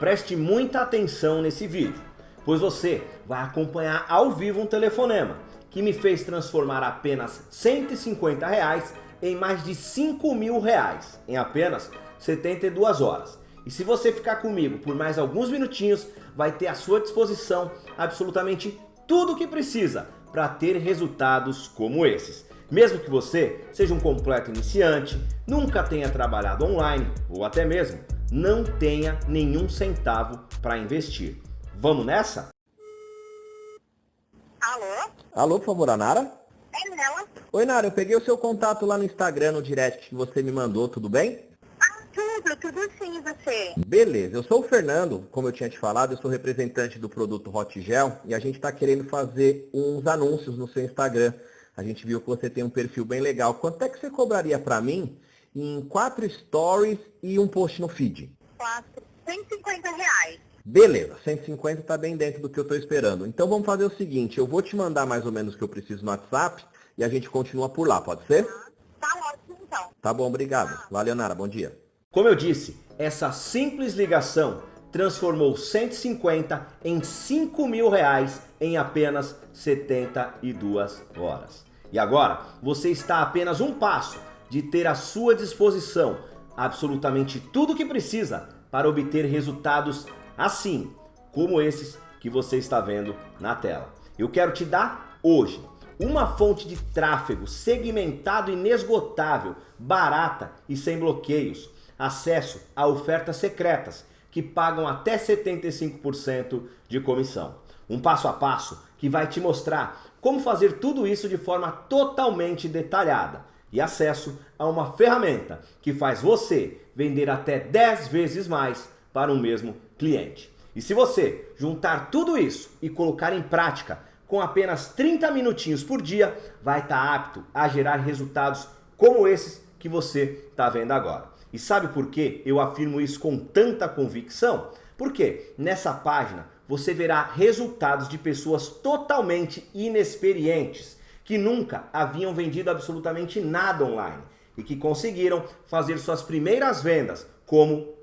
Preste muita atenção nesse vídeo, pois você vai acompanhar ao vivo um telefonema que me fez transformar apenas 150 reais em mais de 5 mil reais em apenas 72 horas. E se você ficar comigo por mais alguns minutinhos, vai ter à sua disposição absolutamente tudo o que precisa para ter resultados como esses. Mesmo que você seja um completo iniciante, nunca tenha trabalhado online ou até mesmo não tenha nenhum centavo para investir. Vamos nessa? Alô? Alô, por favor, a Nara? É nela? Oi, Nara, eu peguei o seu contato lá no Instagram, no direct que você me mandou, tudo bem? Ah, tudo, tudo sim, você? Beleza, eu sou o Fernando, como eu tinha te falado, eu sou representante do produto Hot Gel e a gente está querendo fazer uns anúncios no seu Instagram. A gente viu que você tem um perfil bem legal. Quanto é que você cobraria para mim em quatro stories e um post no feed? Quatro, 150 reais. Beleza, 150 está bem dentro do que eu estou esperando. Então vamos fazer o seguinte, eu vou te mandar mais ou menos o que eu preciso no WhatsApp e a gente continua por lá, pode ser? Tá ótimo então. Tá bom, obrigado. Valeu, Nara, bom dia. Como eu disse, essa simples ligação transformou 150 em 5 mil reais em apenas 72 horas. E agora, você está a apenas um passo de ter à sua disposição absolutamente tudo o que precisa para obter resultados assim, como esses que você está vendo na tela. Eu quero te dar hoje uma fonte de tráfego segmentado inesgotável, barata e sem bloqueios, acesso a ofertas secretas que pagam até 75% de comissão. Um passo a passo que vai te mostrar como fazer tudo isso de forma totalmente detalhada e acesso a uma ferramenta que faz você vender até 10 vezes mais para o mesmo cliente. E se você juntar tudo isso e colocar em prática com apenas 30 minutinhos por dia, vai estar apto a gerar resultados como esses que você está vendo agora. E sabe por que eu afirmo isso com tanta convicção? Porque nessa página você verá resultados de pessoas totalmente inexperientes, que nunca haviam vendido absolutamente nada online e que conseguiram fazer suas primeiras vendas como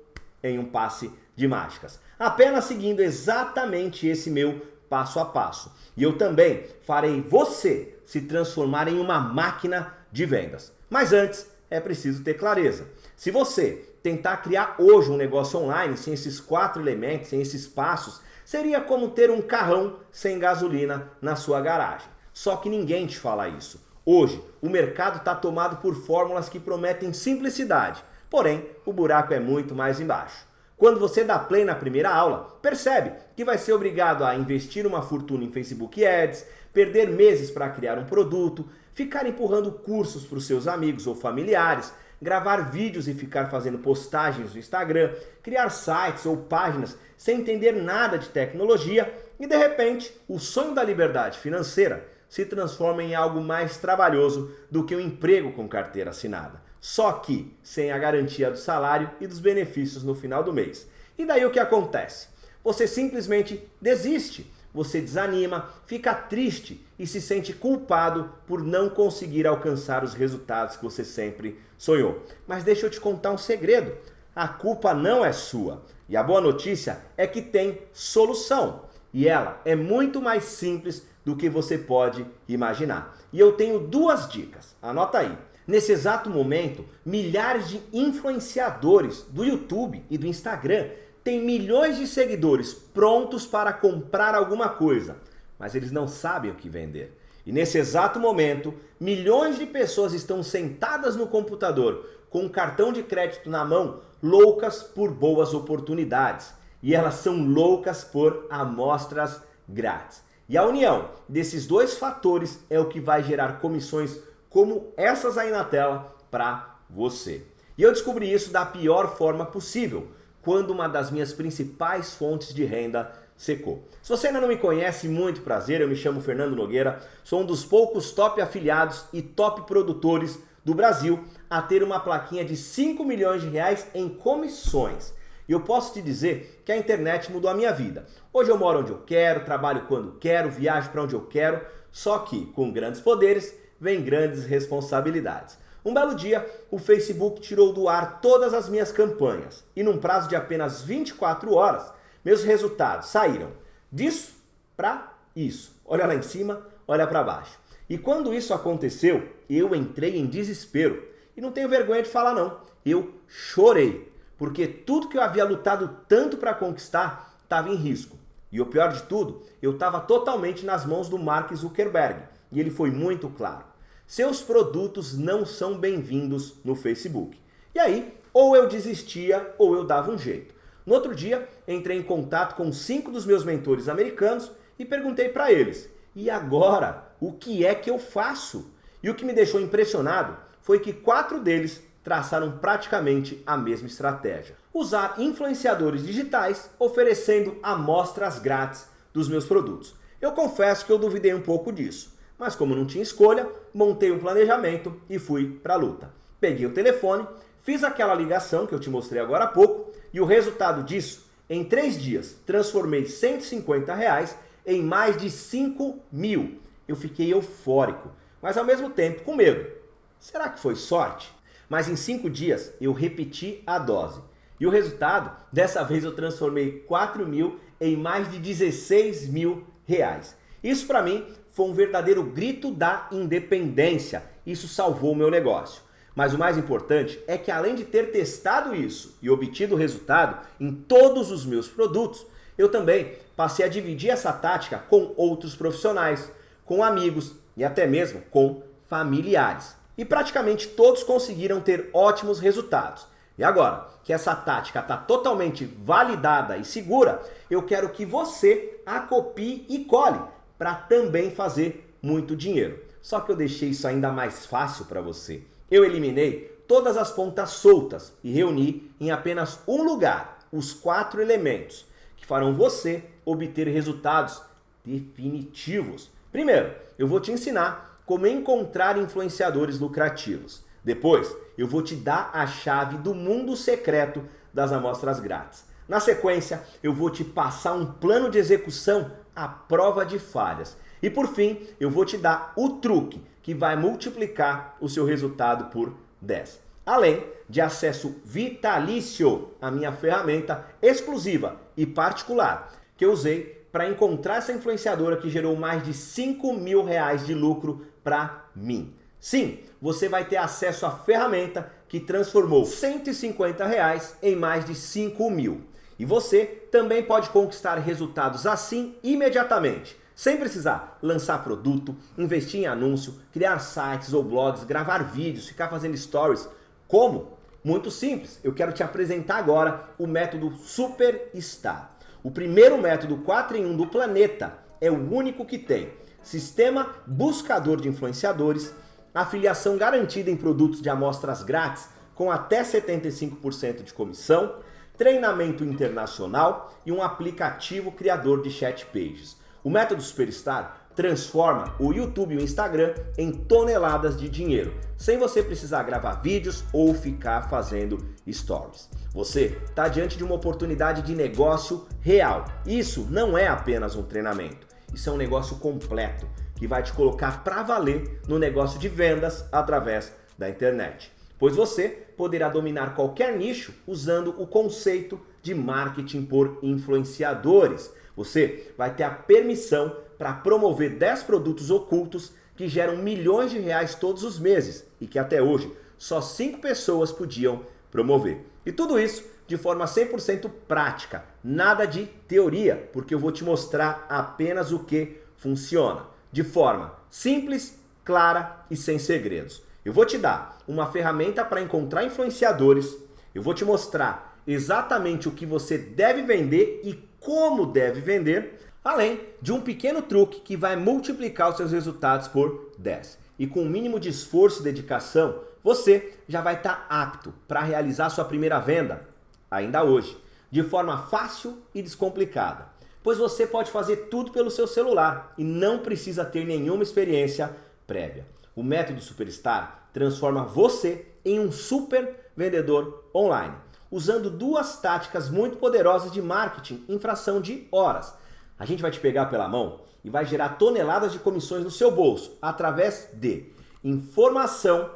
em um passe de mágicas. Apenas seguindo exatamente esse meu passo a passo. E eu também farei você se transformar em uma máquina de vendas. Mas antes, é preciso ter clareza. Se você tentar criar hoje um negócio online sem esses quatro elementos, sem esses passos, seria como ter um carrão sem gasolina na sua garagem. Só que ninguém te fala isso. Hoje, o mercado está tomado por fórmulas que prometem simplicidade, porém, o buraco é muito mais embaixo. Quando você dá play na primeira aula, percebe que vai ser obrigado a investir uma fortuna em Facebook Ads, perder meses para criar um produto, ficar empurrando cursos para os seus amigos ou familiares, gravar vídeos e ficar fazendo postagens no Instagram, criar sites ou páginas sem entender nada de tecnologia e de repente o sonho da liberdade financeira se transforma em algo mais trabalhoso do que um emprego com carteira assinada só que sem a garantia do salário e dos benefícios no final do mês. E daí o que acontece? Você simplesmente desiste, você desanima, fica triste e se sente culpado por não conseguir alcançar os resultados que você sempre sonhou. Mas deixa eu te contar um segredo, a culpa não é sua. E a boa notícia é que tem solução. E ela é muito mais simples do que você pode imaginar. E eu tenho duas dicas, anota aí. Nesse exato momento, milhares de influenciadores do YouTube e do Instagram têm milhões de seguidores prontos para comprar alguma coisa, mas eles não sabem o que vender. E nesse exato momento, milhões de pessoas estão sentadas no computador com um cartão de crédito na mão, loucas por boas oportunidades. E elas são loucas por amostras grátis. E a união desses dois fatores é o que vai gerar comissões como essas aí na tela para você. E eu descobri isso da pior forma possível, quando uma das minhas principais fontes de renda secou. Se você ainda não me conhece, muito prazer, eu me chamo Fernando Nogueira, sou um dos poucos top afiliados e top produtores do Brasil a ter uma plaquinha de 5 milhões de reais em comissões. E eu posso te dizer que a internet mudou a minha vida. Hoje eu moro onde eu quero, trabalho quando quero, viajo para onde eu quero, só que com grandes poderes vem grandes responsabilidades. Um belo dia, o Facebook tirou do ar todas as minhas campanhas e num prazo de apenas 24 horas, meus resultados saíram disso para isso. Olha lá em cima, olha para baixo. E quando isso aconteceu, eu entrei em desespero. E não tenho vergonha de falar não, eu chorei, porque tudo que eu havia lutado tanto para conquistar estava em risco. E o pior de tudo, eu estava totalmente nas mãos do Mark Zuckerberg, e ele foi muito claro. Seus produtos não são bem-vindos no Facebook. E aí, ou eu desistia ou eu dava um jeito. No outro dia, entrei em contato com cinco dos meus mentores americanos e perguntei para eles, e agora, o que é que eu faço? E o que me deixou impressionado foi que quatro deles traçaram praticamente a mesma estratégia. Usar influenciadores digitais oferecendo amostras grátis dos meus produtos. Eu confesso que eu duvidei um pouco disso, mas como não tinha escolha, montei um planejamento e fui para a luta. Peguei o telefone, fiz aquela ligação que eu te mostrei agora há pouco e o resultado disso, em três dias, transformei 150 reais em mais de 5 mil. Eu fiquei eufórico, mas ao mesmo tempo com medo. Será que foi sorte? Mas em cinco dias eu repeti a dose. E o resultado, dessa vez eu transformei 4 mil em mais de 16 mil reais. Isso para mim foi um verdadeiro grito da independência. Isso salvou o meu negócio. Mas o mais importante é que além de ter testado isso e obtido o resultado em todos os meus produtos, eu também passei a dividir essa tática com outros profissionais, com amigos e até mesmo com familiares. E praticamente todos conseguiram ter ótimos resultados. E agora que essa tática está totalmente validada e segura, eu quero que você a copie e cole para também fazer muito dinheiro. Só que eu deixei isso ainda mais fácil para você. Eu eliminei todas as pontas soltas e reuni em apenas um lugar os quatro elementos que farão você obter resultados definitivos. Primeiro, eu vou te ensinar como encontrar influenciadores lucrativos. Depois, eu vou te dar a chave do mundo secreto das amostras grátis. Na sequência, eu vou te passar um plano de execução à prova de falhas. E por fim, eu vou te dar o truque que vai multiplicar o seu resultado por 10. Além de acesso vitalício à minha ferramenta exclusiva e particular que eu usei para encontrar essa influenciadora que gerou mais de 5 mil reais de lucro para mim. Sim, você vai ter acesso à ferramenta que transformou 150 reais em mais de 5 mil. E você também pode conquistar resultados assim imediatamente, sem precisar lançar produto, investir em anúncio, criar sites ou blogs, gravar vídeos, ficar fazendo stories. Como? Muito simples. Eu quero te apresentar agora o método Superstar. O primeiro método 4 em 1 do planeta é o único que tem sistema buscador de influenciadores, afiliação garantida em produtos de amostras grátis com até 75% de comissão, treinamento internacional e um aplicativo criador de chat pages. O método Superstar transforma o YouTube e o Instagram em toneladas de dinheiro, sem você precisar gravar vídeos ou ficar fazendo stories. Você está diante de uma oportunidade de negócio real. Isso não é apenas um treinamento, isso é um negócio completo que vai te colocar para valer no negócio de vendas através da internet. Pois você poderá dominar qualquer nicho usando o conceito de marketing por influenciadores. Você vai ter a permissão para promover 10 produtos ocultos que geram milhões de reais todos os meses e que até hoje só 5 pessoas podiam promover. E tudo isso de forma 100% prática, nada de teoria, porque eu vou te mostrar apenas o que funciona, de forma simples, clara e sem segredos. Eu vou te dar uma ferramenta para encontrar influenciadores, eu vou te mostrar exatamente o que você deve vender e como deve vender, além de um pequeno truque que vai multiplicar os seus resultados por 10. E com o um mínimo de esforço e dedicação, você já vai estar apto para realizar sua primeira venda, ainda hoje, de forma fácil e descomplicada. Pois você pode fazer tudo pelo seu celular e não precisa ter nenhuma experiência prévia. O método Superstar transforma você em um super vendedor online, usando duas táticas muito poderosas de marketing em fração de horas. A gente vai te pegar pela mão e vai gerar toneladas de comissões no seu bolso através de informação,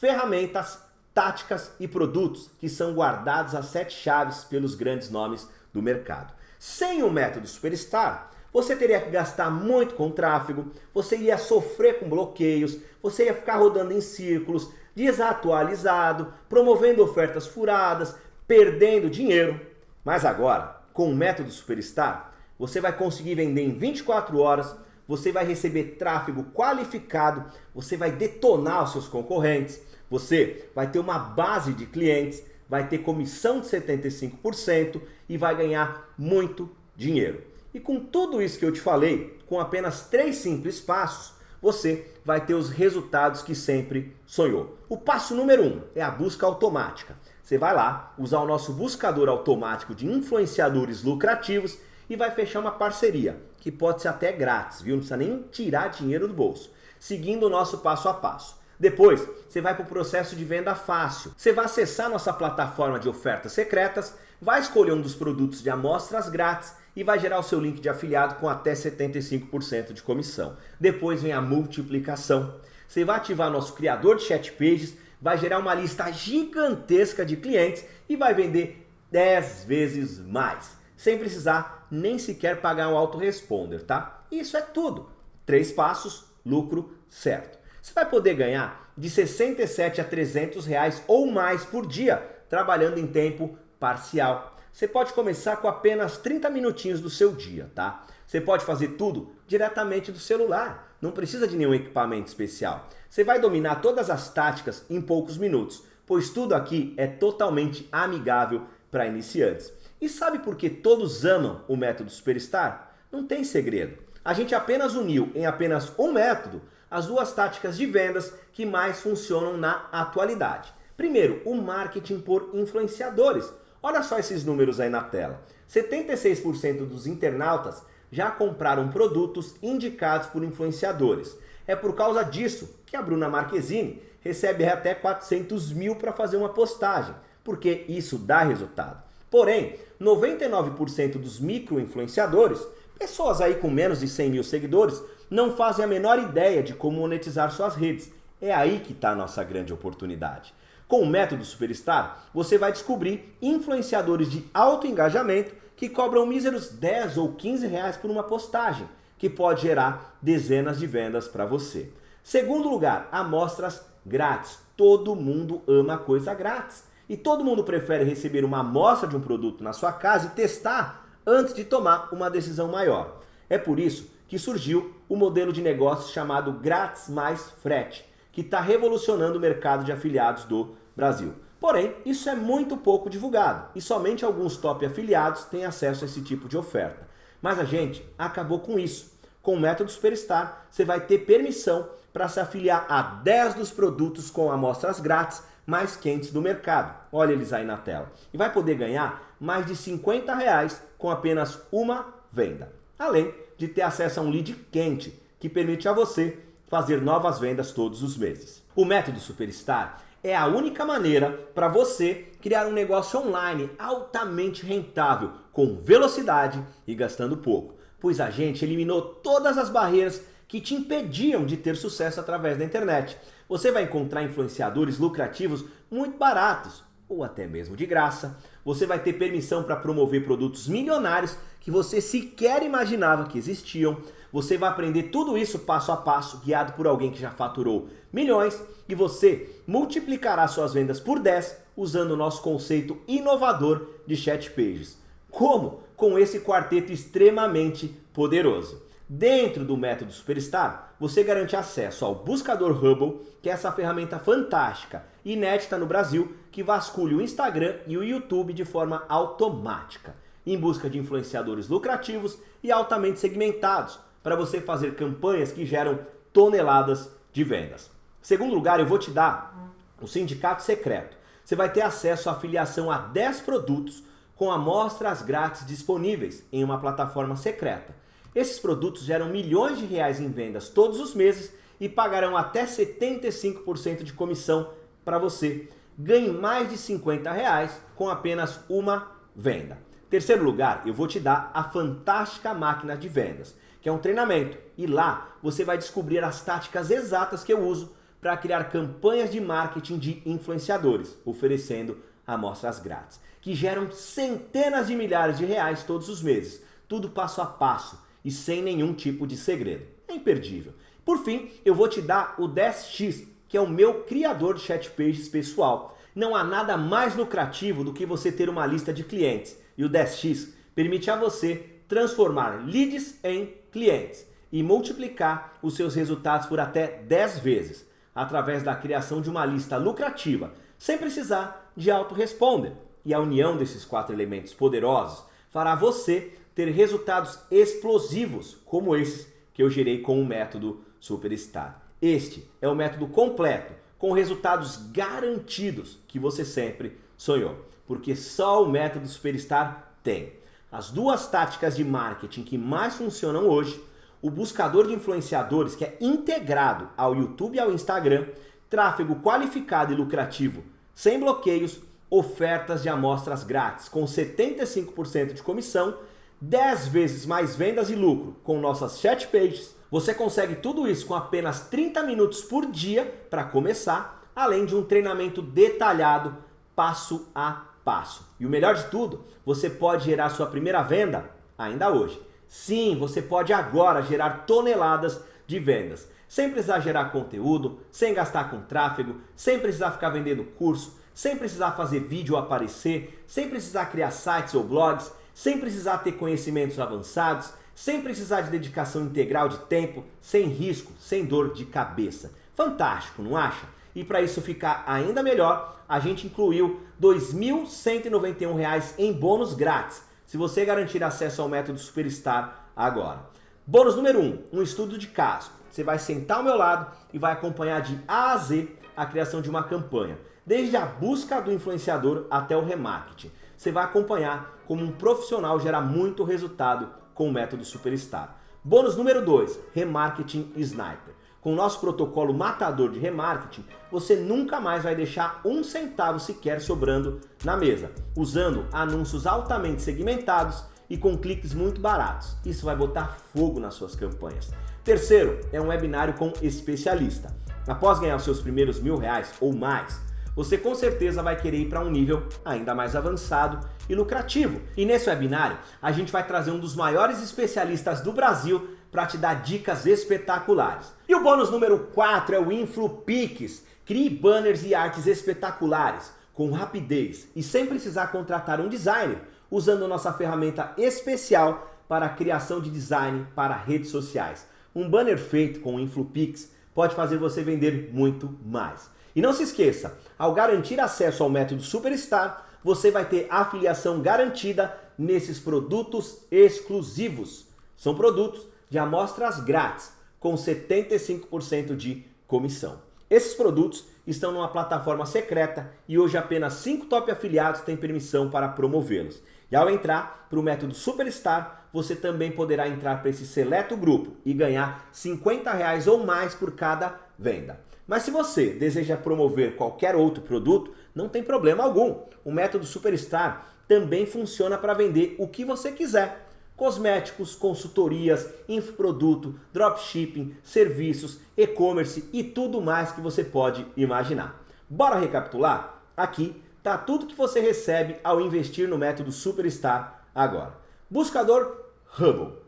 ferramentas, táticas e produtos que são guardados a sete chaves pelos grandes nomes do mercado. Sem o método Superstar, você teria que gastar muito com tráfego, você ia sofrer com bloqueios, você ia ficar rodando em círculos, desatualizado, promovendo ofertas furadas, perdendo dinheiro. Mas agora, com o método Superstar, você vai conseguir vender em 24 horas, você vai receber tráfego qualificado, você vai detonar os seus concorrentes, você vai ter uma base de clientes, vai ter comissão de 75% e vai ganhar muito dinheiro. E com tudo isso que eu te falei, com apenas três simples passos, você vai ter os resultados que sempre sonhou. O passo número um é a busca automática. Você vai lá, usar o nosso buscador automático de influenciadores lucrativos e vai fechar uma parceria, que pode ser até grátis, viu? Não precisa nem tirar dinheiro do bolso, seguindo o nosso passo a passo. Depois, você vai para o processo de venda fácil. Você vai acessar nossa plataforma de ofertas secretas, vai escolher um dos produtos de amostras grátis e vai gerar o seu link de afiliado com até 75% de comissão. Depois vem a multiplicação. Você vai ativar nosso criador de chat pages, vai gerar uma lista gigantesca de clientes e vai vender 10 vezes mais, sem precisar nem sequer pagar um autoresponder, tá? Isso é tudo. Três passos, lucro certo. Você vai poder ganhar de 67 a 300 reais ou mais por dia, trabalhando em tempo parcial. Você pode começar com apenas 30 minutinhos do seu dia, tá? Você pode fazer tudo diretamente do celular, não precisa de nenhum equipamento especial. Você vai dominar todas as táticas em poucos minutos, pois tudo aqui é totalmente amigável para iniciantes. E sabe por que todos amam o método Superstar? Não tem segredo. A gente apenas uniu em apenas um método as duas táticas de vendas que mais funcionam na atualidade. Primeiro, o marketing por influenciadores. Olha só esses números aí na tela. 76% dos internautas já compraram produtos indicados por influenciadores. É por causa disso que a Bruna Marquezine recebe até 400 mil para fazer uma postagem, porque isso dá resultado. Porém, 99% dos micro-influenciadores, pessoas aí com menos de 100 mil seguidores, não fazem a menor ideia de como monetizar suas redes. É aí que está a nossa grande oportunidade. Com o método Superstar, você vai descobrir influenciadores de alto engajamento que cobram míseros 10 ou 15 reais por uma postagem, que pode gerar dezenas de vendas para você. Segundo lugar, amostras grátis. Todo mundo ama coisa grátis. E todo mundo prefere receber uma amostra de um produto na sua casa e testar antes de tomar uma decisão maior. É por isso que surgiu o modelo de negócio chamado Grátis Mais Frete, que está revolucionando o mercado de afiliados do Brasil. Porém, isso é muito pouco divulgado e somente alguns top afiliados têm acesso a esse tipo de oferta. Mas a gente acabou com isso. Com o método Superstar, você vai ter permissão para se afiliar a 10 dos produtos com amostras grátis mais quentes do mercado. Olha eles aí na tela. E vai poder ganhar mais de 50 reais com apenas uma venda. Além de ter acesso a um lead quente, que permite a você fazer novas vendas todos os meses. O método Superstar é a única maneira para você criar um negócio online altamente rentável, com velocidade e gastando pouco, pois a gente eliminou todas as barreiras que te impediam de ter sucesso através da internet. Você vai encontrar influenciadores lucrativos muito baratos, ou até mesmo de graça. Você vai ter permissão para promover produtos milionários que você sequer imaginava que existiam. Você vai aprender tudo isso passo a passo, guiado por alguém que já faturou milhões, e você multiplicará suas vendas por 10 usando o nosso conceito inovador de chat pages. Como? Com esse quarteto extremamente poderoso. Dentro do método Superstar, você garante acesso ao buscador Hubble, que é essa ferramenta fantástica, inédita no Brasil, que vasculha o Instagram e o YouTube de forma automática, em busca de influenciadores lucrativos e altamente segmentados, para você fazer campanhas que geram toneladas de vendas. Segundo lugar, eu vou te dar o sindicato secreto. Você vai ter acesso à afiliação a 10 produtos com amostras grátis disponíveis em uma plataforma secreta. Esses produtos geram milhões de reais em vendas todos os meses e pagarão até 75% de comissão para você. Ganhe mais de 50 reais com apenas uma venda. Terceiro lugar, eu vou te dar a fantástica máquina de vendas que é um treinamento. E lá você vai descobrir as táticas exatas que eu uso para criar campanhas de marketing de influenciadores, oferecendo amostras grátis, que geram centenas de milhares de reais todos os meses, tudo passo a passo e sem nenhum tipo de segredo. É imperdível. Por fim, eu vou te dar o 10x, que é o meu criador de chat pages pessoal. Não há nada mais lucrativo do que você ter uma lista de clientes. E o 10x permite a você transformar leads em clientes e multiplicar os seus resultados por até 10 vezes, através da criação de uma lista lucrativa, sem precisar de autoresponder. E a união desses quatro elementos poderosos fará você ter resultados explosivos, como esses que eu gerei com o método Superstar. Este é o método completo, com resultados garantidos que você sempre sonhou, porque só o método Superstar tem. As duas táticas de marketing que mais funcionam hoje, o buscador de influenciadores que é integrado ao YouTube e ao Instagram, tráfego qualificado e lucrativo, sem bloqueios, ofertas de amostras grátis com 75% de comissão, 10 vezes mais vendas e lucro com nossas chat pages, você consegue tudo isso com apenas 30 minutos por dia para começar, além de um treinamento detalhado passo a passo. E o melhor de tudo, você pode gerar sua primeira venda ainda hoje. Sim, você pode agora gerar toneladas de vendas, sem precisar gerar conteúdo, sem gastar com tráfego, sem precisar ficar vendendo curso, sem precisar fazer vídeo aparecer, sem precisar criar sites ou blogs, sem precisar ter conhecimentos avançados, sem precisar de dedicação integral de tempo, sem risco, sem dor de cabeça. Fantástico, não acha? E para isso ficar ainda melhor, a gente incluiu R$ 2.191 em bônus grátis, se você garantir acesso ao método Superstar agora. Bônus número 1, um, um estudo de caso. Você vai sentar ao meu lado e vai acompanhar de A a Z a criação de uma campanha, desde a busca do influenciador até o remarketing. Você vai acompanhar como um profissional gera muito resultado com o método Superstar. Bônus número 2, Remarketing Sniper. Com o nosso protocolo matador de remarketing, você nunca mais vai deixar um centavo sequer sobrando na mesa, usando anúncios altamente segmentados e com cliques muito baratos. Isso vai botar fogo nas suas campanhas. Terceiro, é um webinário com especialista. Após ganhar os seus primeiros mil reais ou mais, você com certeza vai querer ir para um nível ainda mais avançado e lucrativo. E nesse webinário, a gente vai trazer um dos maiores especialistas do Brasil para te dar dicas espetaculares. E o bônus número 4 é o InfluPix. Crie banners e artes espetaculares, com rapidez e sem precisar contratar um designer, usando nossa ferramenta especial para a criação de design para redes sociais. Um banner feito com o InfluPix pode fazer você vender muito mais. E não se esqueça, ao garantir acesso ao método Superstar, você vai ter afiliação garantida nesses produtos exclusivos. São produtos de amostras grátis, com 75% de comissão. Esses produtos estão numa plataforma secreta e hoje apenas 5 top afiliados têm permissão para promovê-los. E ao entrar para o método Superstar, você também poderá entrar para esse seleto grupo e ganhar 50 reais ou mais por cada venda. Mas se você deseja promover qualquer outro produto, não tem problema algum. O método Superstar também funciona para vender o que você quiser. Cosméticos, consultorias, infoproduto, dropshipping, serviços, e-commerce e tudo mais que você pode imaginar. Bora recapitular? Aqui está tudo que você recebe ao investir no método Superstar agora. Buscador Hubble.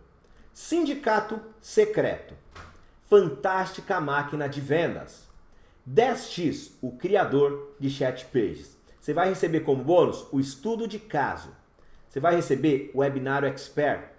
Sindicato secreto. Fantástica máquina de vendas. 10x, o criador de chat pages. Você vai receber como bônus o estudo de caso. Você vai receber o webinário expert.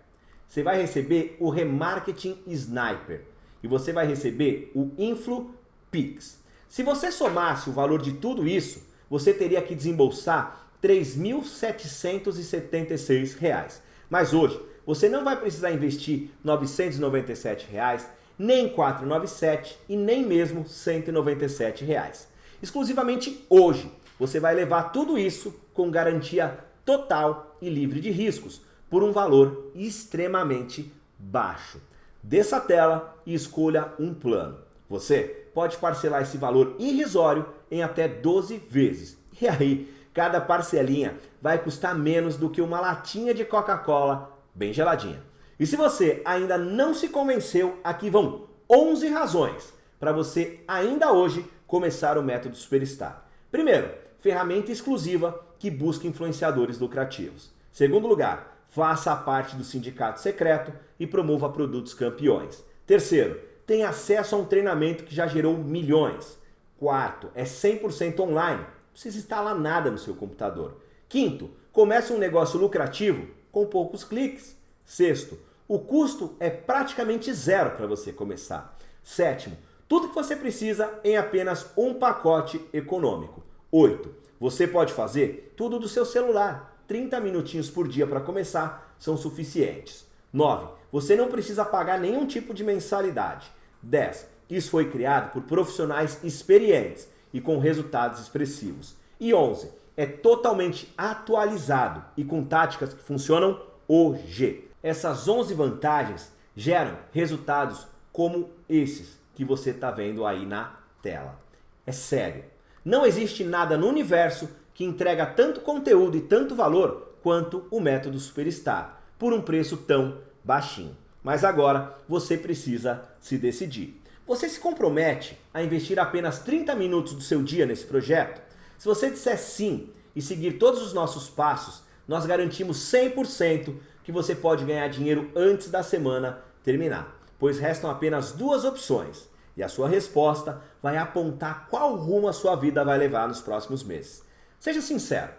Você vai receber o remarketing sniper. E você vai receber o InfluPix. Se você somasse o valor de tudo isso, você teria que desembolsar R$ 3.776. Mas hoje, você não vai precisar investir 997 reais, nem 497 e nem mesmo 197 reais. Exclusivamente hoje, você vai levar tudo isso com garantia total e livre de riscos, por um valor extremamente baixo. Desça a tela e escolha um plano. Você pode parcelar esse valor irrisório em até 12 vezes. E aí, cada parcelinha vai custar menos do que uma latinha de Coca-Cola bem geladinha. E se você ainda não se convenceu, aqui vão 11 razões para você ainda hoje começar o método Superstar. Primeiro, ferramenta exclusiva que busca influenciadores lucrativos. Segundo lugar, faça parte do sindicato secreto e promova produtos campeões. Terceiro, tem acesso a um treinamento que já gerou milhões. Quarto, é 100% online, não precisa instalar nada no seu computador. Quinto, comece um negócio lucrativo com poucos cliques. Sexto, o custo é praticamente zero para você começar. Sétimo, tudo que você precisa em apenas um pacote econômico. Oito, você pode fazer tudo do seu celular. 30 minutinhos por dia para começar são suficientes. 9. Você não precisa pagar nenhum tipo de mensalidade. 10. Isso foi criado por profissionais experientes e com resultados expressivos. E 11. É totalmente atualizado e com táticas que funcionam hoje. Essas 11 vantagens geram resultados como esses que você está vendo aí na tela. É sério. Não existe nada no universo que entrega tanto conteúdo e tanto valor quanto o método Superstar, por um preço tão baixinho. Mas agora você precisa se decidir. Você se compromete a investir apenas 30 minutos do seu dia nesse projeto? Se você disser sim e seguir todos os nossos passos, nós garantimos 100% que você pode ganhar dinheiro antes da semana terminar, pois restam apenas duas opções e a sua resposta vai apontar qual rumo a sua vida vai levar nos próximos meses. Seja sincero,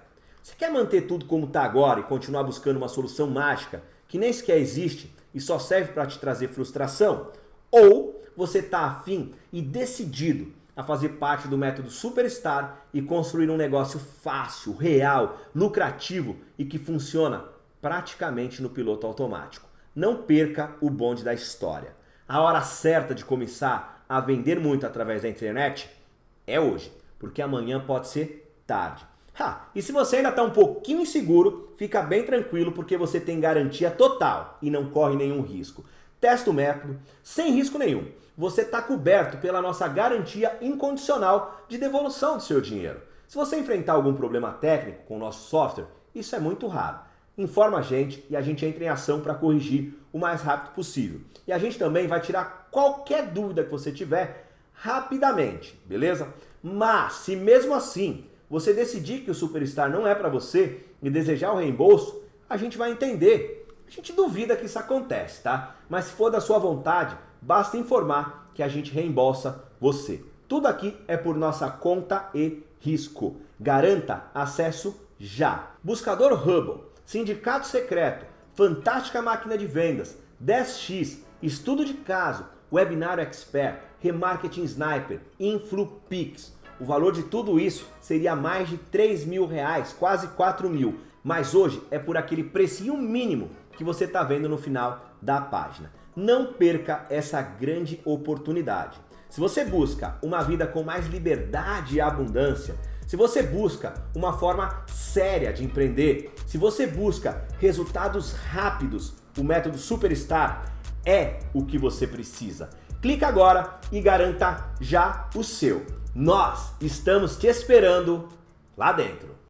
você quer manter tudo como está agora e continuar buscando uma solução mágica que nem sequer existe e só serve para te trazer frustração? Ou você está afim e decidido a fazer parte do método Superstar e construir um negócio fácil, real, lucrativo e que funciona praticamente no piloto automático. Não perca o bonde da história. A hora certa de começar a vender muito através da internet é hoje, porque amanhã pode ser tarde. Ha, e se você ainda está um pouquinho inseguro, fica bem tranquilo porque você tem garantia total e não corre nenhum risco. Testa o método sem risco nenhum. Você está coberto pela nossa garantia incondicional de devolução do seu dinheiro. Se você enfrentar algum problema técnico com o nosso software, isso é muito raro. Informa a gente e a gente entra em ação para corrigir o mais rápido possível. E a gente também vai tirar qualquer dúvida que você tiver rapidamente, beleza? Mas se mesmo assim você decidir que o Superstar não é para você e desejar o reembolso, a gente vai entender. A gente duvida que isso acontece, tá? Mas se for da sua vontade, basta informar que a gente reembolsa você. Tudo aqui é por nossa conta e risco. Garanta acesso já. Buscador Hubble, Sindicato Secreto, Fantástica Máquina de Vendas, 10x, Estudo de Caso, Webinar Expert, Remarketing Sniper, InfluPix. O valor de tudo isso seria mais de 3 mil reais, quase 4 mil. Mas hoje é por aquele precinho mínimo que você está vendo no final da página. Não perca essa grande oportunidade. Se você busca uma vida com mais liberdade e abundância, se você busca uma forma séria de empreender, se você busca resultados rápidos, o método Superstar é o que você precisa. Clica agora e garanta já o seu. Nós estamos te esperando lá dentro.